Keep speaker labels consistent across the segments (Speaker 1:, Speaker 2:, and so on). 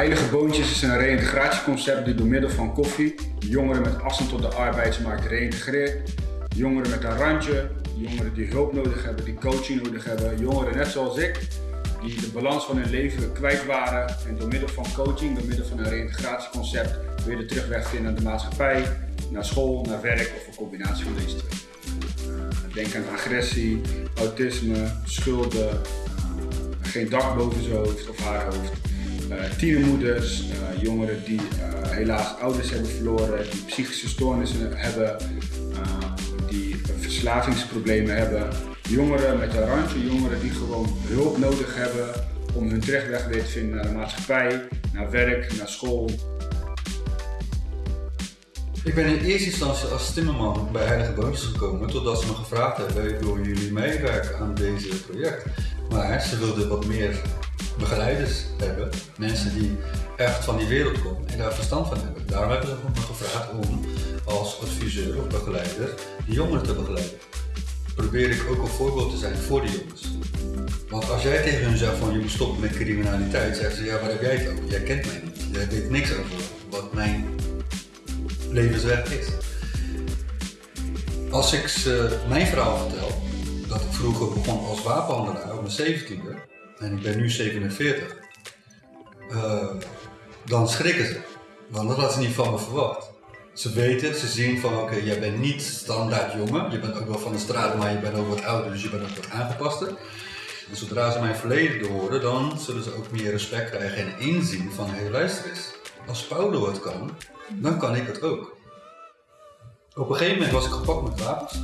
Speaker 1: Heilige Boontjes is een reïntegratieconcept die door middel van koffie jongeren met afstand tot de arbeidsmarkt reïntegreert. Jongeren met een randje, jongeren die hulp nodig hebben, die coaching nodig hebben, jongeren net zoals ik, die de balans van hun leven kwijt waren en door middel van coaching, door middel van een reïntegratieconcept weer de terugweg vinden naar de maatschappij, naar school, naar werk of een combinatie van deze twee. Denk aan agressie, autisme, schulden, geen dak boven zijn hoofd of haar hoofd. Uh, tienermoeders, uh, jongeren die uh, helaas ouders hebben verloren, die psychische stoornissen hebben, die verslavingsproblemen hebben. Jongeren met een randje, jongeren die gewoon hulp nodig hebben om hun terugweg weer te vinden naar de maatschappij, naar werk, naar school.
Speaker 2: Ik ben in eerste instantie als timmerman bij Heilige Boontjes gekomen totdat ze me gevraagd hebben, willen jullie meewerken aan deze project? Maar ze wilden wat meer begeleiders hebben, mensen die echt van die wereld komen en daar verstand van hebben. Daarom hebben ze me gevraagd om als adviseur of begeleider de jongeren te begeleiden. Probeer ik ook een voorbeeld te zijn voor de jongens. Want als jij tegen hun zegt van je moet stoppen met criminaliteit, zeggen ze ja waar heb jij het over? Jij kent mij niet. Jij weet niks over wat mijn levensweg is. Als ik ze mijn verhaal vertel, dat ik vroeger begon als wapenhandelaar op mijn 17e en ik ben nu 47, uh, dan schrikken ze. Want dat hadden ze niet van me verwacht. Ze weten, ze zien van oké, jij bent niet standaard jongen, je bent ook wel van de straat, maar je bent ook wat ouder, dus je bent ook wat aangepaster. En zodra ze mijn verleden horen, dan zullen ze ook meer respect krijgen en inzien van hé hey, luister eens, als Paulo het kan, dan kan ik het ook. Op een gegeven moment was ik gepakt met wapens.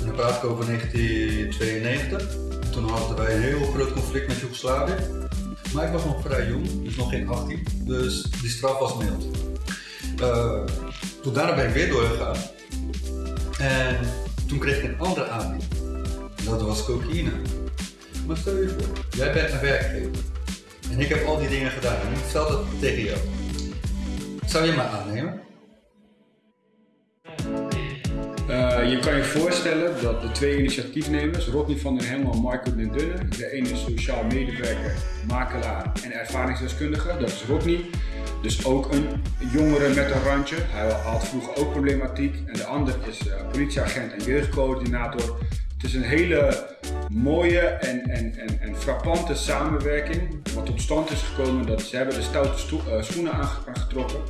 Speaker 2: En dan praat ik over 1992. Toen hadden wij een heel groot conflict met Joegoslavië. Maar ik was nog vrij jong, dus nog geen 18. Dus die straf was mild. Uh, toen daarna ben ik weer doorgegaan. En toen kreeg ik een andere aanbieding. Dat was cocaïne. Maar stel je voor, jij bent een werkgever. En ik heb al die dingen gedaan. En ik stel dat tegen jou. Zou je me aannemen?
Speaker 1: Uh, je kan je voorstellen dat de twee initiatiefnemers, Rodney van der Hemel en Marco den Dunne, de ene is sociaal medewerker, makelaar en ervaringsdeskundige, dat is Rodney. Dus ook een jongere met een randje. Hij had vroeger ook problematiek. En de ander is uh, politieagent en jeugdcoördinator. Het is een hele mooie en, en, en, en frappante samenwerking. Wat tot stand is gekomen dat ze hebben de stoute uh, schoenen aangetrokken.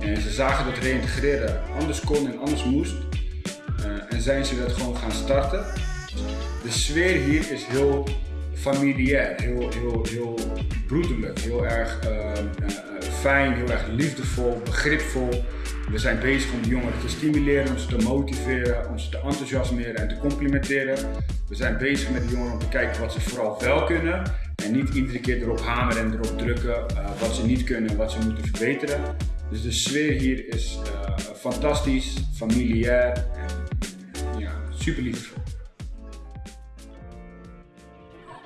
Speaker 1: En ze zagen dat reïntegreren anders kon en anders moest. Uh, zijn ze dat gewoon gaan starten. De sfeer hier is heel familiair, heel, heel, heel broederlijk, heel erg uh, uh, fijn, heel erg liefdevol, begripvol. We zijn bezig om de jongeren te stimuleren, om ze te motiveren, om ze te enthousiasmeren en te complimenteren. We zijn bezig met de jongeren om te kijken wat ze vooral wel kunnen en niet iedere keer erop hameren en erop drukken uh, wat ze niet kunnen en wat ze moeten verbeteren. Dus de sfeer hier is fantastisch, familiair super liefdevol.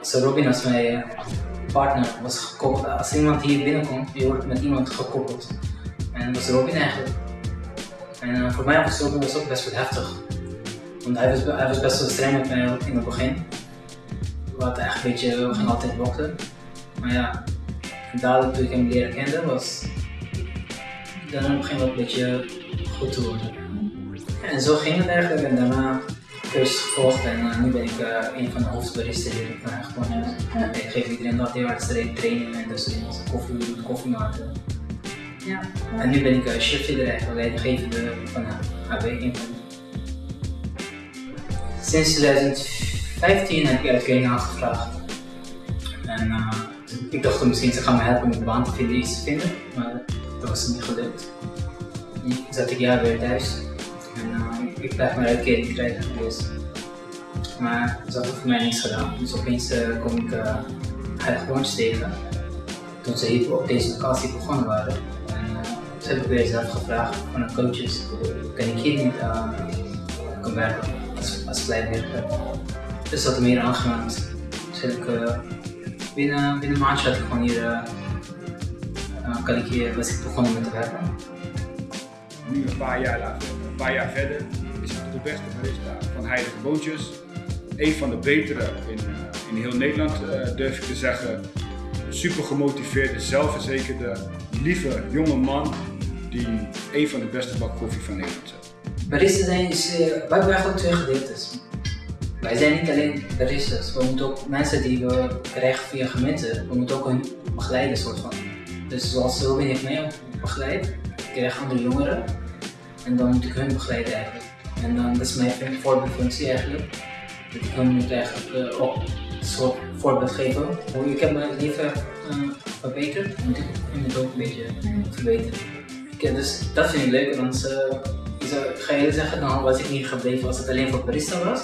Speaker 3: Zo Robin als mijn partner was gekoppeld. Als iemand hier binnenkomt, je wordt met iemand gekoppeld. En dat was Robin eigenlijk. En uh, voor mij was Robin ook best wel heftig. Want hij was, hij was best wel streng met mij in het begin. We hadden echt een beetje, we gingen altijd boksen. Maar ja, dadelijk toen ik hem leren kende, was dan begin het een beetje goed te worden. En zo ging het eigenlijk en daarna cursus gevolgd en uh, nu ben ik uh, een van de hoofdbaristen hier. Ik, uh, gewoon, uh, ik geef iedereen dat heel hard training en dus koffie, koffie maken. Ja. En nu ben ik uh, chefleader eigenlijk, leidinggevende van HB. Sinds 2015 heb ik uitkering aangevraagd. En ik dacht misschien ze gaan me helpen met baan te vinden, iets te vinden, maar dat was niet gelukt. Nu zat ik jaar weer thuis ik blijf mijn uitkering krijgen. Dus. Maar ze hadden voor mij niks gedaan. Dus opeens uh, kom ik uh, Boontjes tegen. Toen ze hier op deze locatie begonnen waren. En toen heb ik weer zelf gevraagd van de coaches, kan ik hier niet werken als, als? Dus dat meer aangemeld. Dus binnen, binnen een maandje had ik gewoon hier, kan ik hier, was ik begonnen met te werken.
Speaker 1: Nu een paar jaar later een paar jaar verder de beste barista van Heilige Boontjes. Een van de betere in, uh, in heel Nederland uh, durf ik te zeggen. super gemotiveerde, zelfverzekerde, lieve jonge man die een van de beste bak koffie van Nederland zet.
Speaker 3: Barista zijn is, uh, wij hebben eigenlijk twee gedeeltes. Wij zijn niet alleen baristas, we moeten ook mensen die we krijgen via gemeente, we moeten ook hun begeleiden soort van. Dus zoals Robin heeft mij ook begeleid, ik krijg andere jongeren en dan moet ik hun begeleiden eigenlijk. En dan dat is mijn voorbeeldfunctie eigenlijk. Dat ik hun moet eigenlijk uh, ook een soort voorbeeld geven. Hoe ik heb mijn leven uh, verbeterd, moet ik hun het ook een beetje verbeteren. Ja, dus dat vind ik leuk, want uh, ik ga je zeggen, dan was ik niet gebleven als het alleen voor barista was.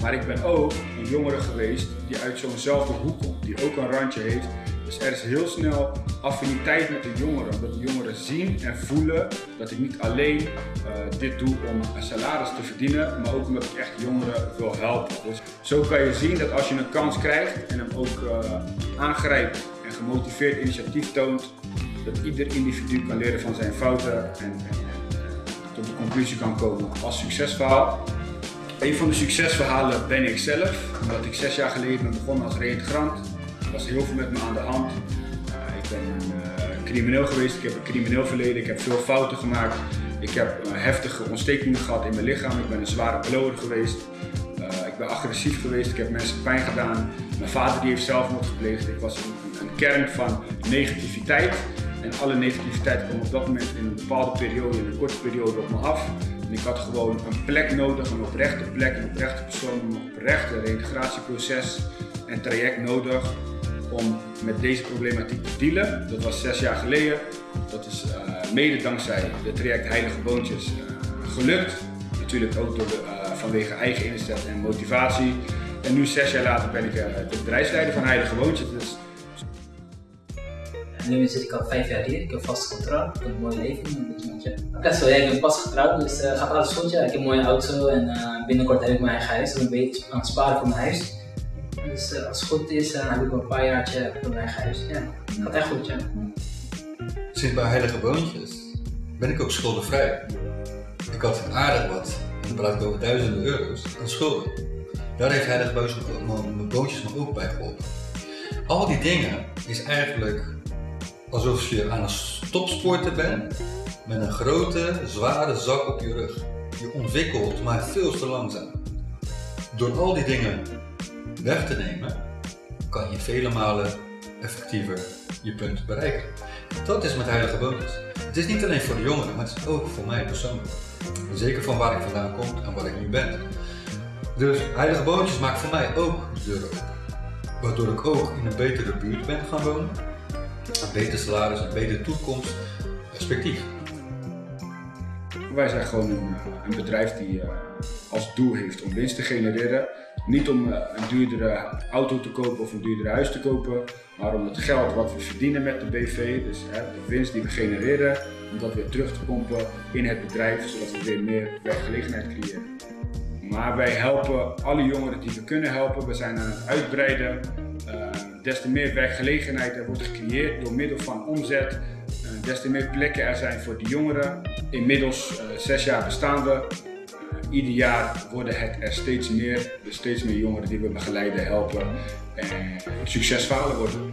Speaker 1: Maar ik ben ook een jongere geweest die uit zo'nzelfde hoek komt, die ook een randje heeft. Dus er is heel snel affiniteit met de jongeren, omdat de jongeren zien en voelen dat ik niet alleen uh, dit doe om een salaris te verdienen, maar ook omdat ik echt jongeren wil helpen. Dus zo kan je zien dat als je een kans krijgt en hem ook uh, aangrijpt en gemotiveerd initiatief toont, dat ieder individu kan leren van zijn fouten en, en, tot de conclusie kan komen als succesverhaal. Een van de succesverhalen ben ik zelf, omdat ik zes jaar geleden ben begonnen als reïntegrant. Was heel veel met me aan de hand. Uh, ik ben uh, crimineel geweest, ik heb een crimineel verleden, ik heb veel fouten gemaakt. Ik heb uh, heftige ontstekingen gehad in mijn lichaam, ik ben een zware blower geweest. ik ben agressief geweest, ik heb mensen pijn gedaan. Mijn vader die heeft zelfmoord gepleegd. Ik was een, een kern van negativiteit. En alle negativiteit kwam op dat moment in een bepaalde periode, in een korte periode op me af. En ik had gewoon een plek nodig, een oprechte plek, een oprechte persoon, een oprechte reintegratieproces en traject nodig om met deze problematiek te dealen. Dat was zes jaar geleden. Dat is uh, mede dankzij de traject Heilige Boontjes uh, gelukt. Natuurlijk ook door de, uh, vanwege eigen inzet en motivatie. En nu zes jaar later ben ik de bedrijfsleider van Heilige Boontjes. Dus
Speaker 3: nu zit ik al vijf jaar hier, ik heb vast getrouwd, ik heb een mooi leven ja, ik ben pas getrouwd, dus gaat alles goed. Ja. Ik heb een mooie auto en binnenkort heb ik mijn eigen huis. Ben een beetje aan het sparen voor mijn huis. Dus uh, als het goed is, dan heb ik een paar jaartje voor mijn huis. Ja, gaat echt goed, ja.
Speaker 2: Sinds bij Heilige Boontjes ben ik ook schuldenvrij. Ik had aardig wat, en praat over duizenden euro's, aan schulden. Daar heeft Heilige Boontjes me ook bij geholpen. Al die dingen is eigenlijk alsof je aan het stopsporten bent met een grote, zware zak op je rug. Je ontwikkelt, maar veel te langzaam. Door al die dingen weg te nemen, kan je vele malen effectiever je punt bereiken. Dat is met heilige bonus. Het is niet alleen voor de jongeren, maar het is ook voor mij persoonlijk. Zeker van waar ik vandaan kom en waar ik nu ben. Dus heilige boontjes maakt voor mij ook de deur open. Waardoor ik ook in een betere buurt ben gaan wonen een beter salaris, een betere toekomst, perspectief.
Speaker 1: Wij zijn gewoon een, eh, bedrijf die uh, als doel heeft om winst te genereren. Niet om uh, een duurdere auto te kopen of een duurdere huis te kopen, maar om het geld wat we verdienen met de BV, dus de winst die we genereren, om dat weer terug te pompen in het bedrijf, zodat we weer meer werkgelegenheid creëren. Maar wij helpen alle jongeren die we kunnen helpen. We zijn aan het uitbreiden. Uh, des te meer werkgelegenheid er wordt gecreëerd door middel van omzet. Uh, des te meer plekken er zijn voor de jongeren. Inmiddels zes jaar bestaan we. Ieder jaar worden het er steeds meer. Steeds meer jongeren die we begeleiden, helpen en succesverhalen worden.